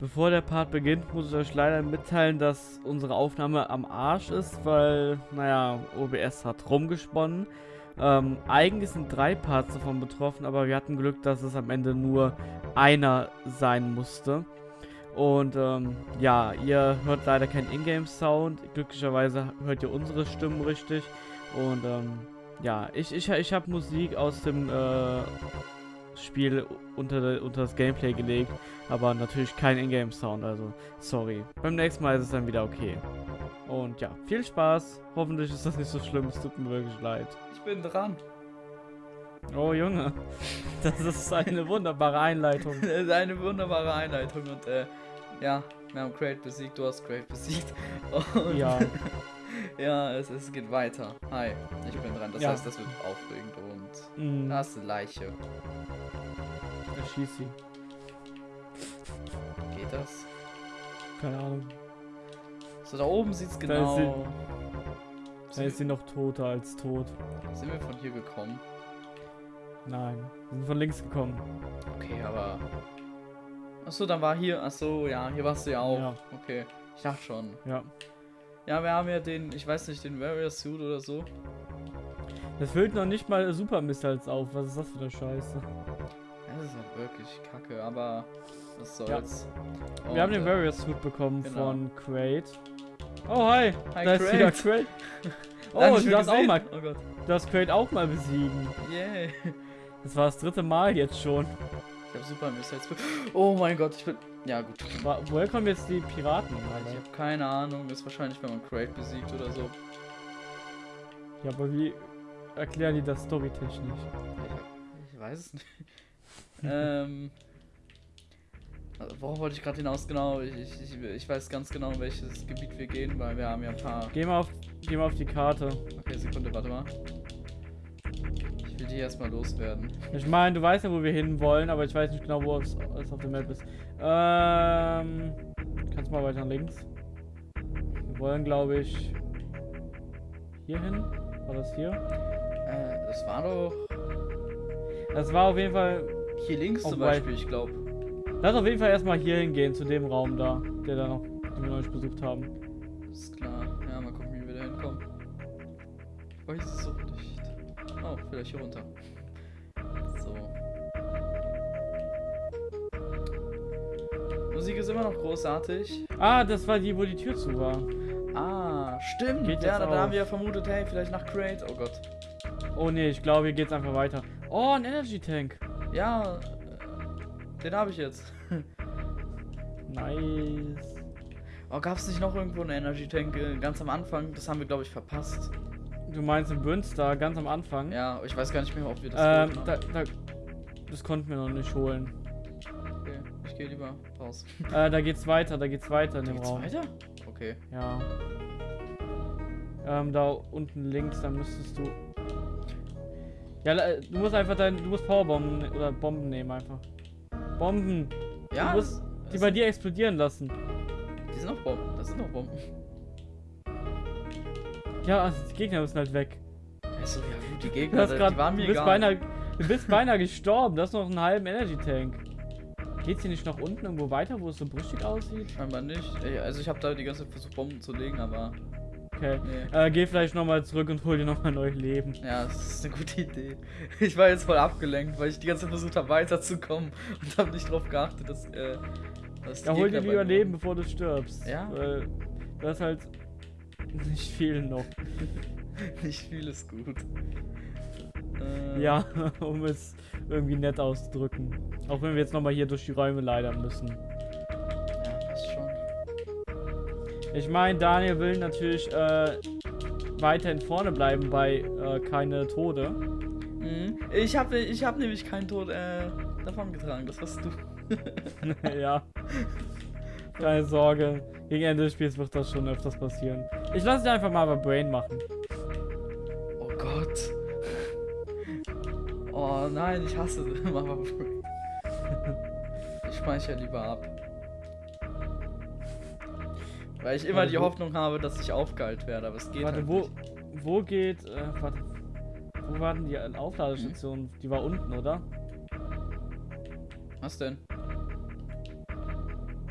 Bevor der Part beginnt, muss ich euch leider mitteilen, dass unsere Aufnahme am Arsch ist, weil, naja, OBS hat rumgesponnen. Ähm, eigentlich sind drei Parts davon betroffen, aber wir hatten Glück, dass es am Ende nur einer sein musste. Und ähm, ja, ihr hört leider keinen Ingame-Sound. Glücklicherweise hört ihr unsere Stimmen richtig. Und ähm, ja, ich, ich, ich habe Musik aus dem äh, Spiel unter, unter das Gameplay gelegt, aber natürlich kein Ingame-Sound, also sorry. Beim nächsten Mal ist es dann wieder okay. Und ja, viel Spaß. Hoffentlich ist das nicht so schlimm, es tut mir wirklich leid. Ich bin dran. Oh Junge, das ist eine wunderbare Einleitung. Das ist eine wunderbare Einleitung und äh, ja, wir haben Crate besiegt, du hast Crate besiegt. Und Ja, ja, es, es geht weiter. Hi, ich bin dran. Das Ja. heißt, das wird aufregend und mh, da ist eine Leiche. Erschieß sie. Geht das? Keine Ahnung. So, da oben sieht's Da ist genau. Da ist sie noch toter als tot. sind wir von hier gekommen? Nein, wir sind von links gekommen. Okay, aber. Achso, dann war hier. Achso, ja, hier warst du ja auch. Ja. Okay, ich dachte schon. Ja. Ja, wir haben ja den, ich weiß nicht, den Warrior Suit oder so. Das füllt noch nicht mal Super Missiles auf. Was ist das für eine Scheiße? Ja, das ist halt wirklich kacke, aber was soll's. Wir haben den äh, Warrior Suit bekommen genau. von Crate. Oh, hi. Hi, da ist Crate. wieder Crate. Oh, du darfst auch mal, Oh Gott. du darfst Crate auch mal besiegen. Yeah. Das war das dritte Mal jetzt schon. Ich hab super Missiles. Oh mein Gott, ich bin. Ja, gut. Woher kommen jetzt die Piraten? Ich Alter? habe keine Ahnung. Das ist wahrscheinlich, wenn man Crate besiegt oder so. Ja, aber wie erklären die das storytechnisch? Ich, hab, ich weiß es nicht. Ähm. Worauf wollte ich gerade hinaus? Genau, ich, ich, ich, weiß ganz genau, in welches Gebiet wir gehen, weil wir haben ja ein paar. Geh mal auf, geh mal auf die Karte. Okay, Sekunde, warte mal. Ich will die erstmal loswerden. Ich meine, du weißt ja, wo wir hin wollen, aber ich weiß nicht genau, wo es, es auf der Map ist. Ähm, kannst mal weiter nach links. Wir wollen, glaube ich, hier hin. War das hier? Äh, das war doch Das war auf jeden Fall. Hier links Oh, zum Beispiel, ich glaube. Lass auf jeden Fall erstmal hier hingehen, zu dem Raum da, der da noch, den wir noch nicht besucht haben. Ist klar. Ja, mal gucken, wie wir da hinkommen. Ich weiß es so nicht. Oh, vielleicht hier runter. So. Musik ist immer noch großartig. Ah, das war die, wo die Tür zu war. Ah, stimmt. Geht ja, da, da haben wir ja vermutet, hey, vielleicht nach Crate. Oh Gott. Oh nee, ich glaube, hier geht's einfach weiter. Oh, ein Energy Tank. Ja, äh, den habe ich jetzt. Nice. Oh, gab es nicht noch irgendwo einen Energy Tank äh, ganz am Anfang? Das haben wir, glaube ich, verpasst. Du meinst im Bürnstar ganz am Anfang? Ja, ich weiß gar nicht mehr, ob wir das Ähm, da, da, das konnten wir noch nicht holen. Okay, ich gehe lieber raus. Äh, da geht's weiter, da geht's weiter in dem Raum. weiter? Okay. Ja. Ähm, da unten links, dann müsstest du. Ja, du musst einfach dein. Du musst Powerbomben ne- oder Bomben nehmen einfach. Bomben! Ja, du musst die bei dir explodieren lassen. Die sind noch Bomben. Das sind noch Bomben. Ja, also die Gegner müssen halt weg. Also, ja, gut, die Du, Gegner, die grad, waren du mir bist egal. beinahe. Du bist beinahe gestorben. Du hast noch einen halben Energy Tank. Geht's hier nicht nach unten irgendwo weiter, wo es so brüchig aussieht? Scheinbar nicht. Ey, Also, ich habe da die ganze Zeit versucht, Bomben zu legen, aber. Okay. Nee. Äh, geh vielleicht nochmal zurück und hol dir nochmal neu Leben. Ja, das ist eine gute Idee. Ich war jetzt voll abgelenkt, weil ich die ganze Zeit versucht habe, weiterzukommen und habe nicht drauf geachtet, dass. Äh, dass Ja, hol dir lieber Leben, bevor du stirbst. Ja? Weil du hast halt nicht viel noch. Nicht viel ist gut. Äh, Ja, um es irgendwie nett auszudrücken. Auch wenn wir jetzt nochmal hier durch die Räume leider müssen. Ich meine, Daniel will natürlich äh, weiterhin vorne bleiben bei äh, keine Tode. Mhm. Ich habe ich hab nämlich keinen Tod äh, davon getragen, das warst du. ja. Keine Sorge. Gegen Ende des Spiels wird das schon öfters passieren. Ich lasse dich einfach mal bei Brain machen. Oh Gott. Oh nein, ich hasse Mama Brain. Ich speichere lieber ab. Weil ich immer Warte, die Hoffnung habe, dass ich aufgeheilt werde, aber es geht warte, halt wo, nicht. wo geht. Äh, warte. Wo war denn die Aufladestation? Die war unten, oder? Was denn?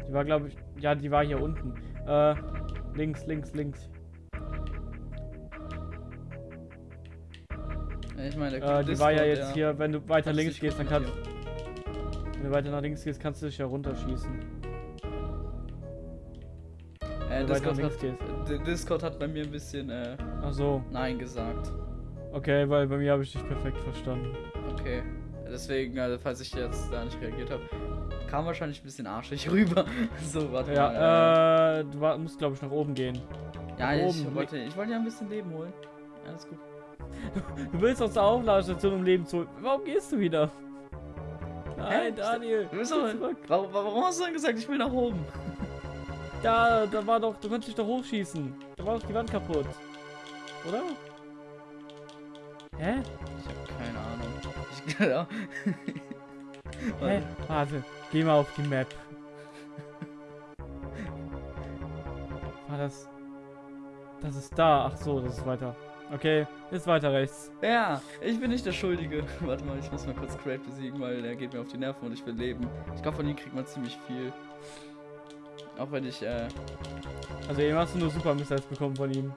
Die war, glaube ich, ja, die war hier unten. Äh, links, links, links. Ich meine, Äh, die war ja jetzt hier, wenn du weiter links gehst, dann kannst wenn du weiter nach links gehst, kannst du dich ja runterschießen. Äh, Discord, hat, Discord hat bei mir ein bisschen äh, Ach so, Nein gesagt. okay, weil bei mir habe ich dich perfekt verstanden. Okay. Deswegen, also, falls ich jetzt da nicht reagiert habe, kam wahrscheinlich ein bisschen arschig rüber. so, warte mal. Ja, äh, du wa- musst, glaube ich, nach oben gehen. ja, nach ich oben. wollte, ich wollte ja ein bisschen Leben holen. Alles gut. Du willst aus der Aufladestation um Leben zurück. Warum gehst du wieder? Nein, Hä? Daniel. Du bist zurück. warum, warum hast du dann gesagt, ich will nach oben? Da, da war doch, du konntest dich doch hochschießen. Da war doch die Wand kaputt. Oder? Hä? Ich habe keine Ahnung. Ich, ja. Hä? Warte, geh mal auf die Map. War das. Das ist da. Ach so, das ist weiter. Okay, ist weiter rechts. Ja, ich bin nicht der Schuldige. Warte mal, ich muss mal kurz Crate besiegen, weil der geht mir auf die Nerven und ich will leben. Ich glaube, von ihm kriegt man ziemlich viel. Auch wenn ich, äh, Also eben hast du nur Super Missiles bekommen von ihm.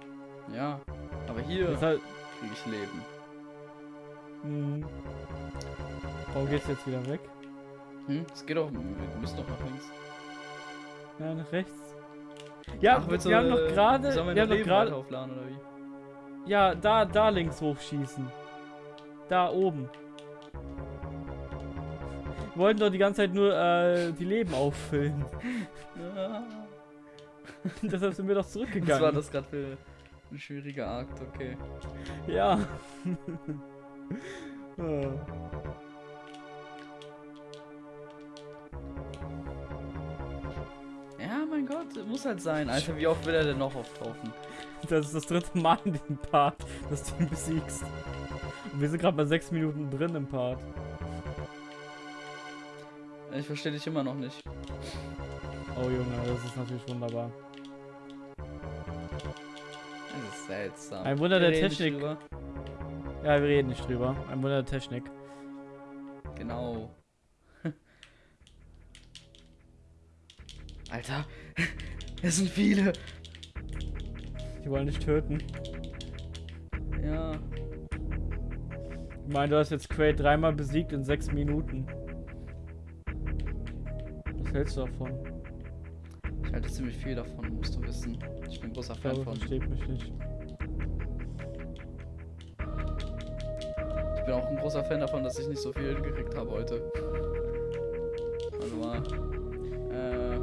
ja. Aber hier Das halt, kriege ich Leben. hm. Warum geht's jetzt wieder weg? Hm? Es geht auch, wir müssen doch nach links. Ja, nach rechts. Ja, Ach, wir haben du, noch äh, gerade. Sollen wir Wir haben noch gerade. aufladen oder wie? Ja, da, da links hochschießen. Da oben. Wir wollten doch die ganze Zeit nur äh, die Leben auffüllen. Deshalb sind wir doch Was zurückgegangen. war das gerade für ein schwieriger Akt? Okay. Ja. Ja, mein Gott, muss halt sein. Alter, wie oft will er denn noch auftauchen? das ist das dritte Mal in diesem Part, dass du ihn besiegst. Und wir sind gerade bei sechs Minuten drin im Part. Ich verstehe dich immer noch nicht. Oh Junge, das ist natürlich wunderbar. Das ist seltsam. Ein Wunder Wir der Technik. Ja, wir reden nicht drüber. Ein Wunder der Technik. Genau. Alter, es sind viele. Die wollen dich töten. Ja, Ich meine, du hast jetzt Quaid dreimal besiegt in sechs Minuten. Was hältst du davon? ich halte ziemlich viel davon, musst du wissen. Ich bin ein großer Fan glaube, von. versteht mich nicht. Ich bin auch ein großer Fan davon, dass ich nicht so viel gekriegt habe heute. Warte mal. Äh.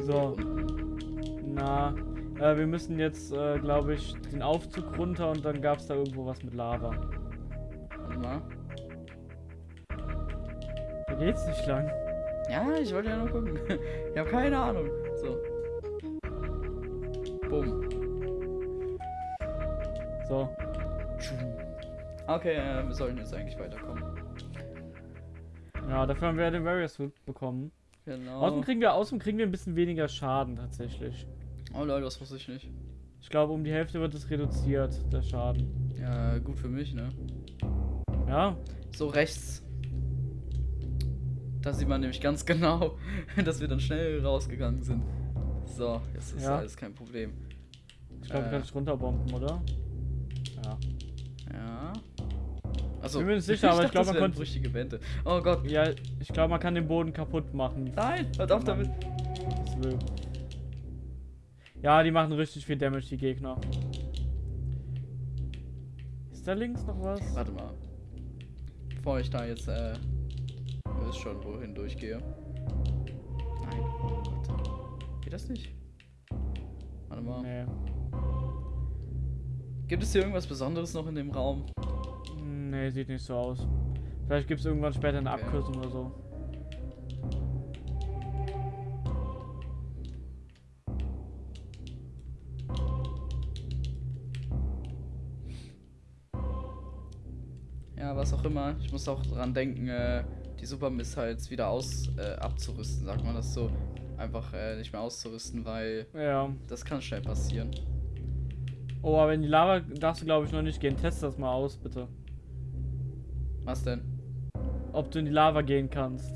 So. unten. Na, äh, wir müssen jetzt, äh, glaube ich, den Aufzug runter und dann gab es da irgendwo was mit Lava. Warte mal. Da geht's nicht lang. Ja, ich wollte ja nur gucken. ich habe keine Ahnung. So. Bumm. So. Okay, äh, wir sollten jetzt eigentlich weiterkommen. Ja, dafür haben wir den Warrior Suit bekommen. Genau. Außerdem kriegen wir, außerdem kriegen wir ein bisschen weniger Schaden tatsächlich. Oh Leute, das wusste ich nicht. Ich glaube, um die Hälfte wird es reduziert, der Schaden. Ja, gut für mich, ne? Ja, So rechts. Da sieht man nämlich ganz genau, dass wir dann schnell rausgegangen sind. So, jetzt ist Ja. alles kein Problem. ich glaube, Äh. ich kann dich runterbomben, oder? Ja. Ja. Also, Bin mir nicht sicher, aber ich glaub, man konnte- brüchige Wände. Oh Gott. Ja, ich glaube, man kann den Boden kaputt machen. Nein, hört auf damit. Das will. Ja, die machen richtig viel Damage, die Gegner. Ist da links noch was? Warte mal. Bevor ich da jetzt, äh. Wisst schon, wohin durchgehe. Nein. Gott. Geht das nicht? Warte mal. Nee. Gibt es hier irgendwas Besonderes noch in dem Raum? Nee, sieht nicht so aus. Vielleicht gibt es irgendwann später eine Okay. Abkürzung oder so. Ja, was auch immer. Ich muss auch dran denken, äh, die Super Missiles wieder aus äh, abzurüsten, sagt man das so. Einfach äh, nicht mehr auszurüsten, weil Ja. das kann schnell passieren. Oh, aber in die Lava darfst du, glaube ich, noch nicht gehen. Test das mal aus, bitte. Was denn? Ob du in die Lava gehen kannst.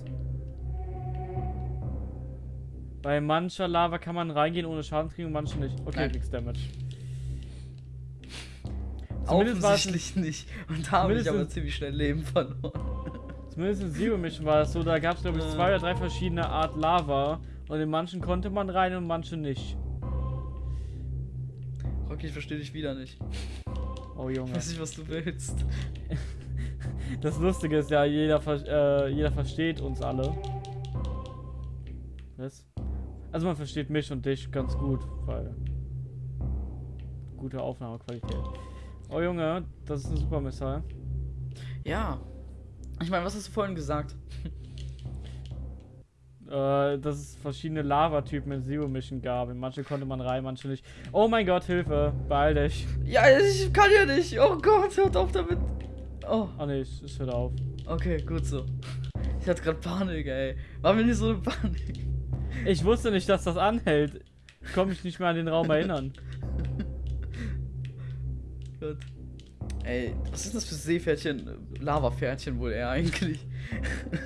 Bei mancher Lava kann man reingehen ohne Schaden kriegen und manche nicht. Okay, Nein. nix Damage. Zumindest Offensichtlich nicht. Und da habe ich aber ziemlich schnell Leben verloren. Zumindest in Zero Mission war es so, da gab es glaube ich zwei oder drei verschiedene Art Lava und in manchen konnte man rein und manche nicht. Rocky, ich verstehe dich wieder nicht. Oh Ich Junge. weiß nicht, was du willst. Das Lustige ist ja, jeder, äh, jeder versteht uns alle. Was? Also man versteht mich und dich ganz gut, weil gute Aufnahmequalität. Oh Junge, das ist ein super Missile. Ja. Ich meine, was hast du vorhin gesagt? Äh, dass es verschiedene Lava-Typen in Zero Mission gab. In manche konnte man rein, manche nicht. Oh mein Gott, Hilfe, beeil dich. Ja, ich kann ja nicht. Oh Gott, hört auf damit. Oh, Oh ne, ich, ich hör auf. okay, gut so. Ich hatte gerade Panik, ey. War mir nicht so eine Panik. Ich wusste nicht, dass das anhält. Ich konnte mich nicht mehr an den Raum erinnern. Gut. Ey, was ist das für Seepferdchen? Lavapferdchen wohl eher eigentlich.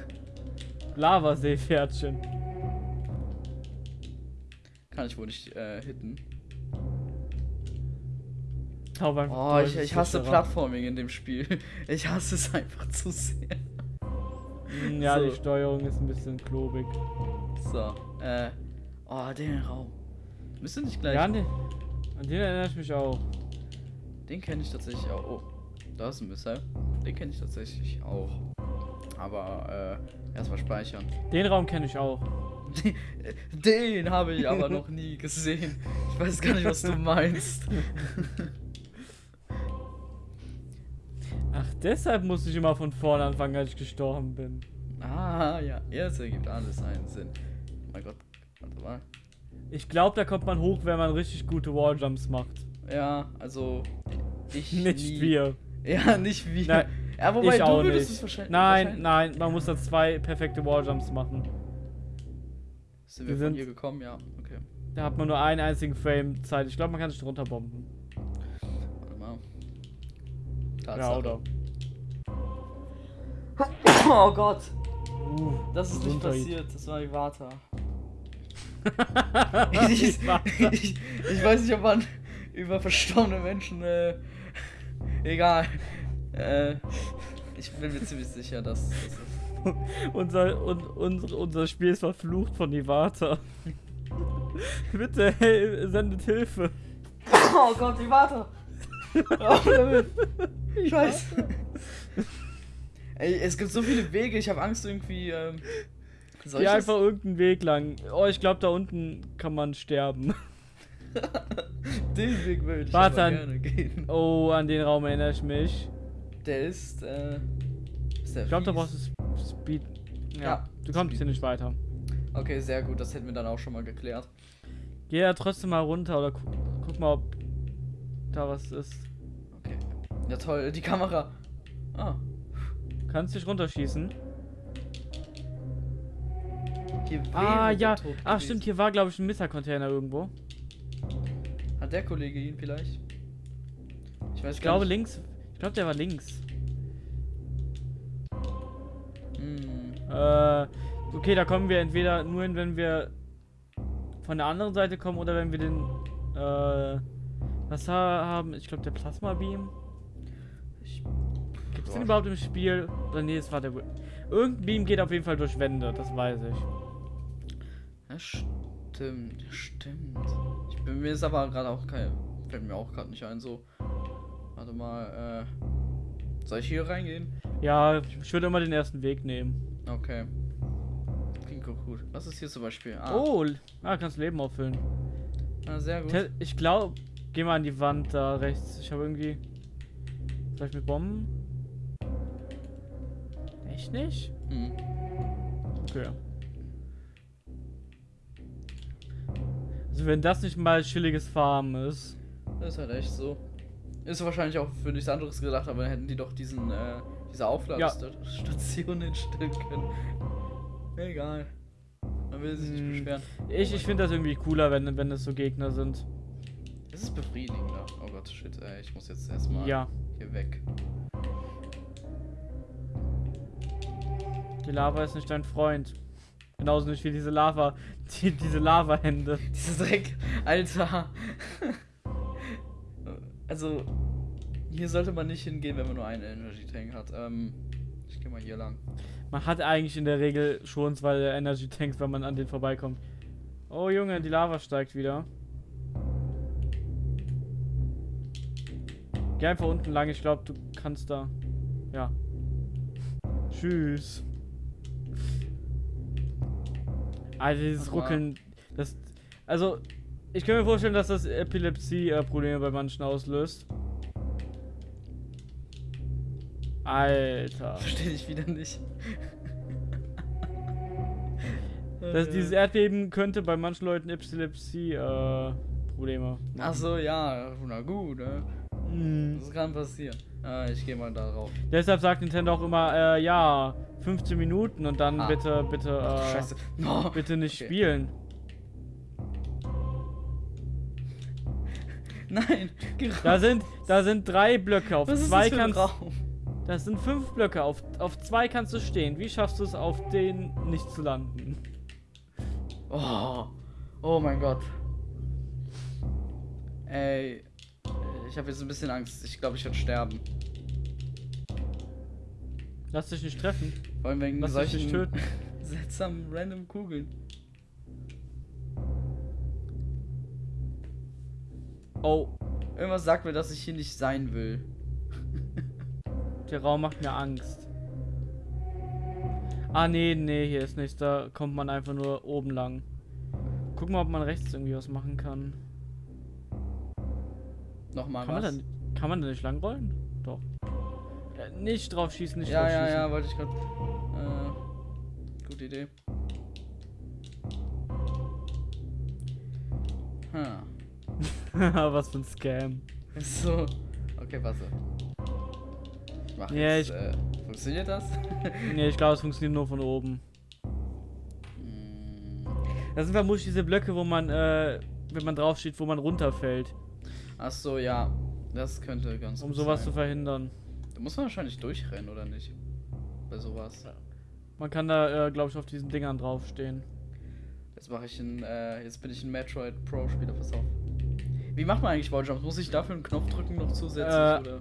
Lavaseepferdchen. Kann ich wohl nicht äh, hitten. Oh, ich, ich hasse Plattforming in dem Spiel. Ich hasse es einfach zu sehr. Mm, Ja, So. die Steuerung ist ein bisschen klobig. So, äh. Oh, den Raum. Müsste nicht gleich. Ja, an den, an den erinnere ich mich auch. Den kenne ich tatsächlich auch. Oh, da ist ein Missile. Den kenne ich tatsächlich auch. Aber, äh, erstmal speichern. Den Raum kenne ich auch. Den habe ich aber noch nie gesehen. Ich weiß gar nicht, was du meinst. Ach, deshalb musste ich immer von vorne anfangen, als ich gestorben bin. Ah, ja, jetzt ergibt alles einen Sinn. Mein Gott, warte mal. Ich glaube, da kommt man hoch, wenn man richtig gute Walljumps macht. Ja, also, ich Nicht nie. wir. Ja, nicht wir. Nein, ja, wobei ich du würdest nicht. es wahrscheinlich. Nein, wahrscheinlich- nein, man muss da zwei perfekte Walljumps machen. Sind wir Wir von sind- hier gekommen? Ja, okay. Da hat man nur einen einzigen Frame Zeit. Ich glaube, man kann sich drunter bomben. Warte mal. Ja, Tatsache. oder? Oh Gott, Uh, das ist nicht passiert. Das war Ivata. Ich ich, ich, ich weiß nicht, ob man über verstorbene Menschen. Äh, egal. Äh, ich bin mir ziemlich sicher, dass. dass es- unser, un, unser, unser Spiel ist verflucht von Ivata. Bitte, hey, sendet Hilfe. Oh Gott, Ivata! Auf damit! Scheiße! Ey, es gibt so viele Wege, ich habe Angst irgendwie. Ähm, Geh einfach irgendeinen Weg lang. Oh, ich glaube, da unten kann man sterben. Den Weg würde ich Warte an- gerne gehen. Oh, an den Raum erinnere ich mich. Der ist. Äh, ist der Ich glaube, da brauchst du Sp- Speed. Ja, Ja, du kommst Speed. hier nicht weiter. Okay, sehr gut, das hätten wir dann auch schon mal geklärt. Geh da trotzdem mal runter oder gu guck mal, ob da was ist. Okay. Ja, toll, die Kamera. Ah, Kannst dich runterschießen? Ah, ja. Ach, stimmt, hier war, glaube ich, ein Misser-Container irgendwo. Hat der Kollege ihn vielleicht? Ich weiß Ich glaube, nicht. links. Ich glaube, der war links. Hm. Äh, okay, da kommen wir entweder nur hin, wenn wir von der anderen Seite kommen oder wenn wir den, äh, was ha- haben? Ich glaube, der Plasma-Beam. Ich, Gibt es den überhaupt im Spiel? Oder nee, es war der. Irgendein Beam geht auf jeden Fall durch Wände, das weiß ich. Ja, stimmt, stimmt. Mir ist aber gerade auch kein. Fällt mir auch gerade nicht ein, so. Warte mal, äh. Soll ich hier reingehen? Ja, ich würde immer den ersten Weg nehmen. Okay. Klingt gut, gut. Was ist hier zum Beispiel? Ah, Oh, ah, kannst Leben auffüllen. ah, sehr gut. Ich glaube, geh mal an die Wand da rechts. Ich habe irgendwie. Vielleicht mit Bomben? Echt nicht? Hm. Okay. Also wenn das nicht mal chilliges Farmen ist. Das ist halt echt so. Ist wahrscheinlich auch für nichts anderes gedacht, aber dann hätten die doch diesen, äh, diese Aufladestation hinstellen können. Egal. Man will sich nicht Hm. beschweren. Ich, ich finde das irgendwie cooler, wenn, wenn es so Gegner sind. Es ist befriedigender. Oh Gott, shit, ey, ich muss jetzt erstmal Ja. hier weg. Die Lava ist nicht dein Freund. Genauso nicht wie diese Lava, die, diese Lava-Hände. Dieser Dreck, Alter. also, hier sollte man nicht hingehen, wenn man nur einen Energy Tank hat. Ähm, ich gehe mal hier lang. Man hat eigentlich in der Regel schon zwei Energy Tanks, wenn man an den vorbeikommt. Oh Junge, die Lava steigt wieder. Geh einfach unten lang, ich glaube, du kannst da. Ja. Tschüss. Alter, dieses mal. Ruckeln, das. Also, ich kann mir vorstellen, dass das Epilepsie-Probleme bei manchen auslöst. Alter. Verstehe ich wieder nicht. Das, dieses Erdbeben könnte bei manchen Leuten Epilepsie-Probleme Ach so, ja, na gut, ne? Mhm. Das kann passieren. Äh, ich gehe mal da drauf. Deshalb sagt Nintendo auch immer, äh, ja, 15 Minuten und dann Ah. bitte, bitte, Ach, äh, Scheiße. No. bitte nicht Okay. spielen. Nein, geh Da sind, da sind drei Blöcke. Auf Was zwei das für ein kannst, Raum? das sind fünf Blöcke. Auf, auf zwei kannst du stehen. Wie schaffst du es, auf den nicht zu landen? Oh. Oh mein Gott. Ey. Ich habe jetzt ein bisschen Angst. Ich glaube, ich werde sterben. Lass dich nicht treffen. Vor allem wegen Lass dich solchen nicht töten. seltsamen random Kugeln. Oh, Irgendwas sagt mir, dass ich hier nicht sein will. der Raum macht mir Angst. Ah, nee, nee, hier ist nichts. Da kommt man einfach nur oben lang. Guck mal, ob man rechts irgendwie was machen kann. Nochmal Kann man, was. da, kann man da nicht langrollen? Doch. Ja, nicht drauf schießen, nicht ja, drauf ja, schießen. ja, wollte ich gerade. Äh, gute Idee. Hm. Was für ein Scam. So. Okay, warte. Ich mach Ja, jetzt. ich- Äh, funktioniert das? Nee, ich glaube, es funktioniert nur von oben. Hm. Das sind vermutlich diese Blöcke, wo man, äh, wenn man drauf steht, wo man runterfällt. Ach so, ja. Das könnte ganz Um sowas zu sein. verhindern. Da muss man wahrscheinlich durchrennen, oder nicht? Bei sowas. Man kann da, äh, glaube ich, auf diesen Dingern draufstehen. Jetzt mache ich ein, äh, jetzt bin ich ein Metroid Pro Spieler, pass auf. Wie macht man eigentlich Walljumps? Muss ich dafür einen Knopf drücken noch zusätzlich Äh, oder?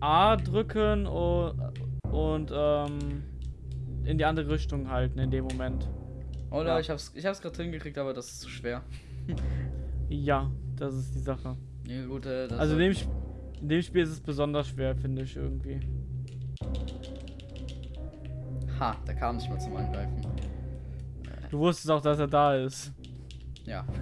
A drücken und, und ähm, in die andere Richtung halten in dem Moment. Oder ja. ich hab's, ich hab's gerade hingekriegt, aber das ist zu schwer. Ja, das ist die Sache. Ja, gut, äh, Also in dem, Sp in dem Spiel ist es besonders schwer, finde ich irgendwie. Ha, da kam nicht mal zum Angreifen. Du wusstest auch, dass er da ist. Ja.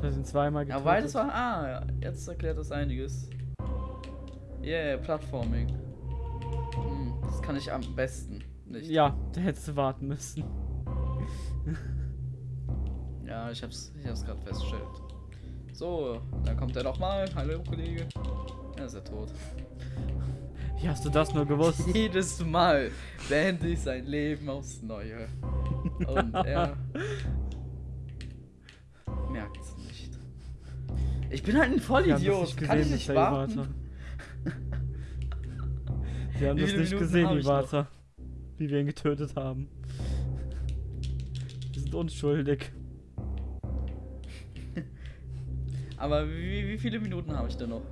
Da sind zweimal ja, getötet. weil das war. Ah, ja, jetzt erklärt das einiges. Yeah, Plattforming. Hm, das kann ich am besten. Nicht. Ja, da hättest du warten müssen. Ja, ich hab's, ich hab's gerade festgestellt. So, dann kommt er nochmal. Hallo, Kollege. Er ist ja tot. Wie hast du das nur gewusst? Jedes Mal beende ich sein Leben aufs Neue. Und er merkt's nicht. Ich bin halt ein Vollidiot. nicht Kann ich gesehen, nicht Mr. warten? Wir haben Wie das nicht Minuten gesehen, ich? Iwata. Wie wir ihn getötet haben. Wir sind unschuldig. Aber wie, wie viele Minuten habe ich denn noch?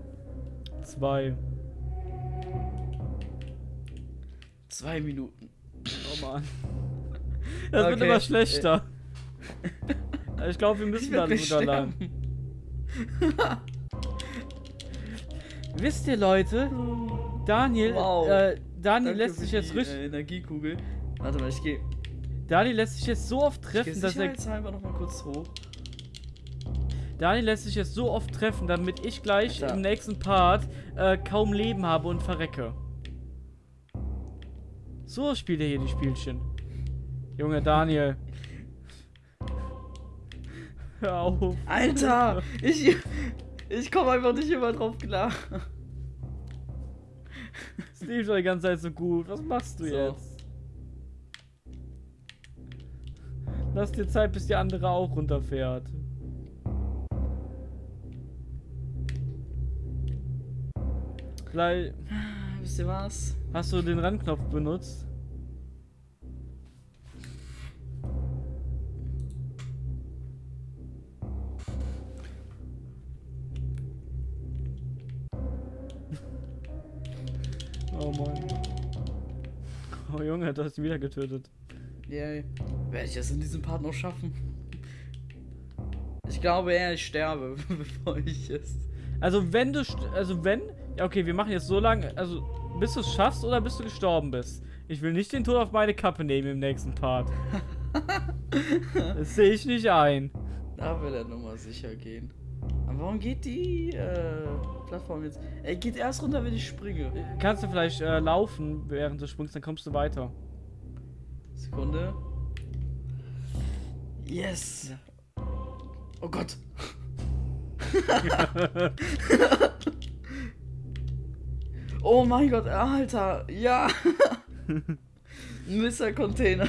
Zwei. Zwei Minuten. Oh Mann. Das wird Okay, immer schlechter. Ich glaube, wir Ich müssen gleich sogar lang. Wisst ihr, Leute? Daniel, Wow. äh, Daniel Danke lässt sich jetzt die, richtig. Äh, Energiekugel. Warte mal, ich gehe. Daniel lässt sich jetzt so oft Ich treffen, dass er. sicherheitshalber noch mal kurz hoch. Daniel lässt sich jetzt so oft treffen, damit ich gleich Alter. im nächsten Part äh, kaum Leben habe und verrecke. So spielt er hier die Spielchen. Junge Daniel. Hör auf. Alter! Ich, ich komme einfach nicht immer drauf klar. Es lief doch die ganze Zeit so gut. Was machst du So. jetzt? Lass dir Zeit, bis die andere auch runterfährt. Gleich. Wisst ihr was? Hast du den Randknopf benutzt? oh Mann. Oh Junge, du hast ihn wieder getötet. Yay. Werde ich das in diesem Part noch schaffen? Ich glaube eher, ich sterbe, bevor ich es also wenn du, also wenn, ja okay, wir machen jetzt so lange, also bis du es schaffst oder bis du gestorben bist. Ich will nicht den Tod auf meine Kappe nehmen im nächsten Part. das sehe ich nicht ein. Da will er nochmal sicher gehen. Aber warum geht die äh, Plattform jetzt? Er geht erst runter, wenn ich springe. Kannst du vielleicht äh, laufen, während du springst, dann kommst du weiter. Sekunde. Yes. Oh Gott. oh mein Gott, Alter. Ja. Mr. Container.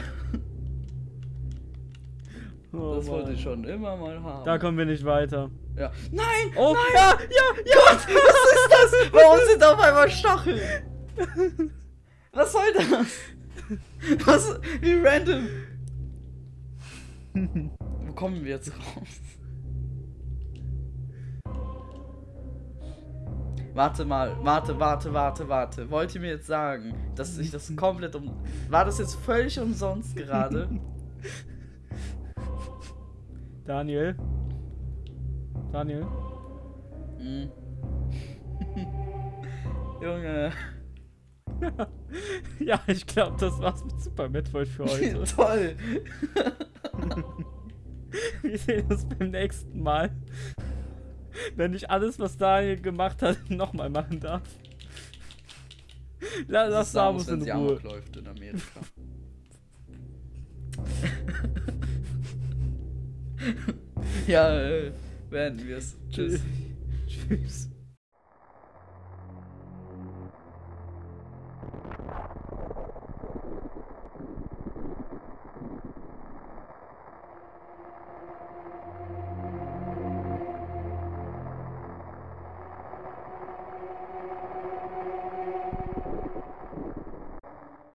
Oh Das wollte ich schon immer mal haben. Da kommen wir nicht weiter. Ja. Nein! Oh, nein! ja, ja, ja! Gott, was ist das? Warum sind auf einmal Stacheln? Was soll das? Was? Wie random. Wo kommen wir jetzt raus? Warte mal, warte, warte, warte, warte. Wollt ihr mir jetzt sagen, dass ich das komplett um. War das jetzt völlig umsonst gerade? Daniel. Daniel. Hm. Junge. Ja, ich glaube, das war's mit Super Metroid für heute. Toll. Wir sehen uns beim nächsten Mal. Wenn ich alles, was Daniel gemacht hat, nochmal machen darf. Lass ist Samus, Samus in Ruhe. Läuft in Amerika. ja, äh, werden wir es. Tschüss. Tschüss.